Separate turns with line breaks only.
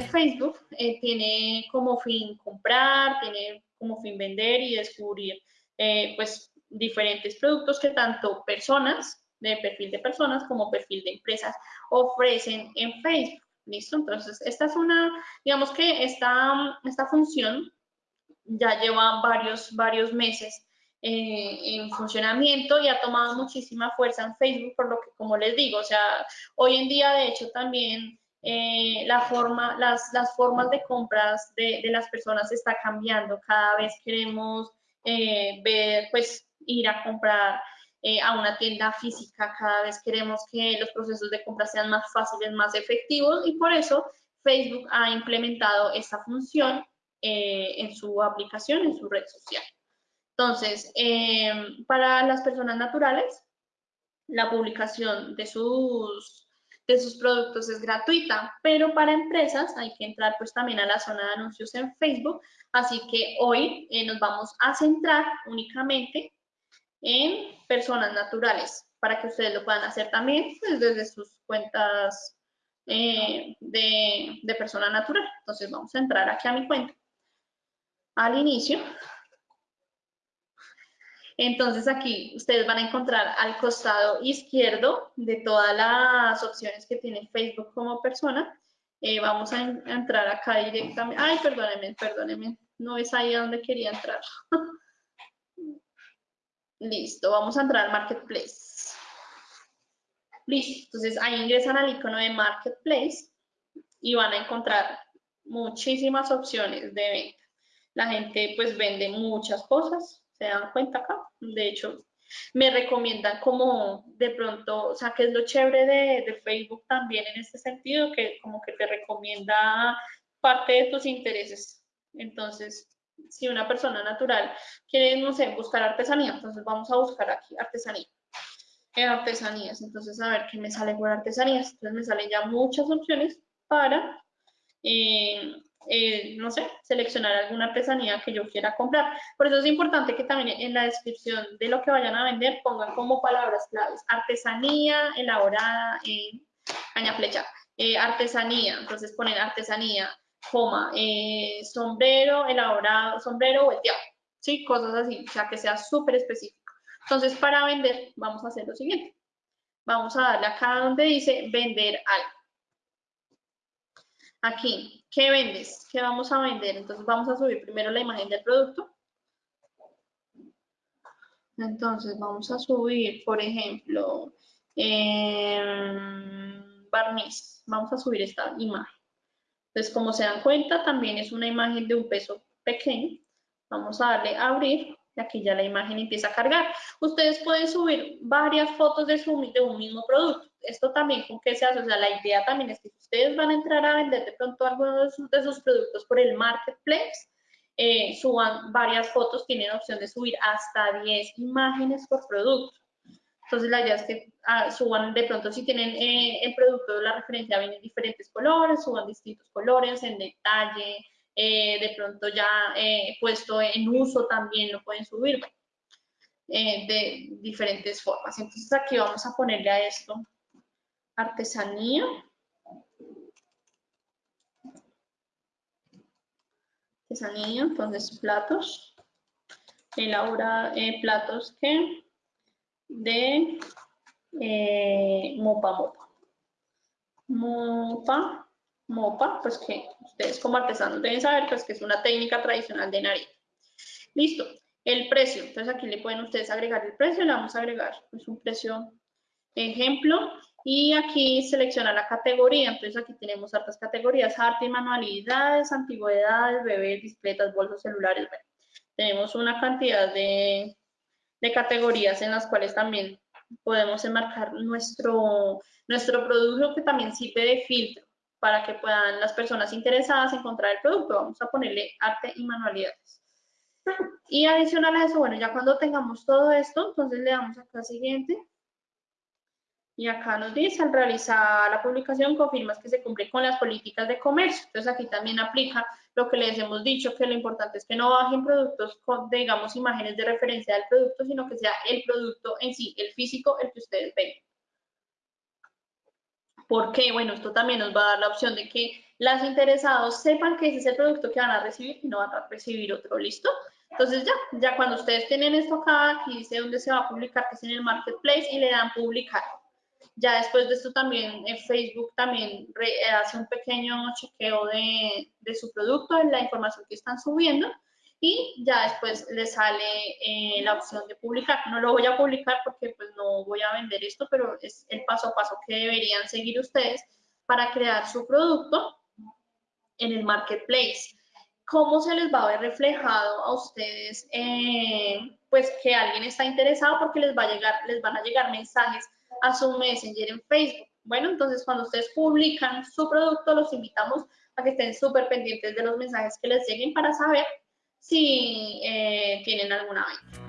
Facebook eh, tiene como fin comprar, tiene como fin vender y descubrir eh, pues diferentes productos que tanto personas, de perfil de personas como perfil de empresas ofrecen en Facebook. ¿Listo? Entonces, esta es una, digamos que esta, esta función ya lleva varios, varios meses eh, en funcionamiento y ha tomado muchísima fuerza en Facebook, por lo que, como les digo, o sea, hoy en día, de hecho, también eh, la forma, las, las, formas de compras de, de, las personas está cambiando. Cada vez queremos eh, ver, pues, ir a comprar a una tienda física, cada vez queremos que los procesos de compra sean más fáciles, más efectivos y por eso Facebook ha implementado esta función en su aplicación, en su red social. Entonces, em, para las personas naturales, la publicación de sus, de sus productos es gratuita, pero para empresas hay que entrar pues también a la zona de anuncios en Facebook, así que hoy eh, nos vamos a centrar únicamente en personas naturales, para que ustedes lo puedan hacer también pues, desde sus cuentas eh, de, de persona natural. Entonces vamos a entrar aquí a mi cuenta. Al inicio entonces aquí ustedes van a encontrar al costado izquierdo de todas las opciones que tiene Facebook como persona. Eh, vamos a, entrar acá directamente. Ay, perdónenme, perdónenme. No es ahí a donde quería entrar. Listo, vamos a entrar al Marketplace. Listo, entonces ahí ingresan al icono de Marketplace y van a encontrar muchísimas opciones de venta. La gente pues vende muchas cosas, se dan cuenta acá. De hecho, me recomiendan como de pronto, o sea, que es lo chévere de, Facebook también en este sentido, que como que te recomienda parte de tus intereses. Entonces, si una persona natural quiere, no sé, buscar artesanía, entonces vamos a buscar aquí artesanía. En artesanías, entonces a ver qué me sale por artesanías. Entonces me salen ya muchas opciones para eh, eh, no sé, seleccionar alguna artesanía que yo quiera comprar. Por eso es importante que también en la descripción de lo que vayan a vender pongan como palabras claves artesanía elaborada en caña flecha, eh, artesanía, entonces ponen artesanía, coma, eh, sombrero elaborado, sombrero volteado, ¿sí? Cosas así, o sea, que sea súper específico. Entonces, para vender, vamos a hacer lo siguiente. Vamos a darle acá donde dice vender algo. Aquí, ¿qué vendes? ¿Qué vamos a vender? Entonces vamos a subir primero la imagen del producto. Entonces vamos a subir, por ejemplo, em, barniz. Vamos a subir esta imagen. Entonces, como se dan cuenta, también es una imagen de un peso pequeño. Vamos a darle a abrir y aquí ya la imagen empieza a cargar. Ustedes pueden subir varias fotos de, su, de un mismo producto. Esto también con qué se hace, o sea, la idea también es que si ustedes van a entrar a vender de pronto algunos de sus, productos por el marketplace, eh, suban varias fotos, tienen opción de subir hasta 10 imágenes por producto. Entonces la idea es que ah, suban de pronto si tienen eh, el producto de la referencia viene en diferentes colores, suban distintos colores, en detalle, eh, de pronto ya eh, puesto en uso también lo pueden subir, eh, de diferentes formas. Entonces aquí vamos a ponerle a esto artesanía. Artesanía, entonces platos, elabora platos que de mopa mopa. Mopa mopa, pues que ustedes como artesanos deben saber, pues que es una técnica tradicional de nariz. Listo, el precio. Entonces aquí le pueden ustedes agregar el precio, le vamos a agregar pues un precio ejemplo y aquí selecciona la categoría. Entonces aquí tenemos hartas categorías, arte y manualidades, antigüedades, bebés, bicicletas, bolsos, celulares. tenemos una cantidad de, de categorías en las cuales también podemos enmarcar nuestro, nuestro producto que también sirve de filtro para que puedan las personas interesadas encontrar el producto. Vamos a ponerle arte y manualidades. Y adicional a eso, bueno, ya cuando tengamos todo esto, entonces le damos acá siguiente. Y acá nos dice, al realizar la publicación, confirmas que se cumple con las políticas de comercio. Entonces aquí también aplica lo que les hemos dicho, que lo importante es que no bajen productos con, digamos, imágenes de referencia del producto, sino que sea el producto en sí, el físico, el que ustedes ven. ¿Por qué? Bueno, esto también nos va a dar la opción de que las interesados sepan que ese es el producto que van a recibir y no van a recibir otro, ¿listo? Entonces ya, ya cuando ustedes tienen esto acá, aquí dice dónde se va a publicar, que es en el Marketplace, y le dan publicar. Ya después de esto también en Facebook también hace un pequeño chequeo de, de, su producto, de la información que están subiendo, y ya después le sale eh, la opción de publicar. No lo voy a publicar porque pues no voy a vender esto, pero es el paso a paso que deberían seguir ustedes para crear su producto en el marketplace. ¿Cómo se les va a ver reflejado a ustedes eh, pues que alguien está interesado porque les va a llegar, les van a llegar mensajes a su Messenger en Facebook? Bueno, entonces cuando ustedes publican su producto, los invitamos a que estén súper pendientes de los mensajes que les lleguen para saber si eh, tienen alguna venta.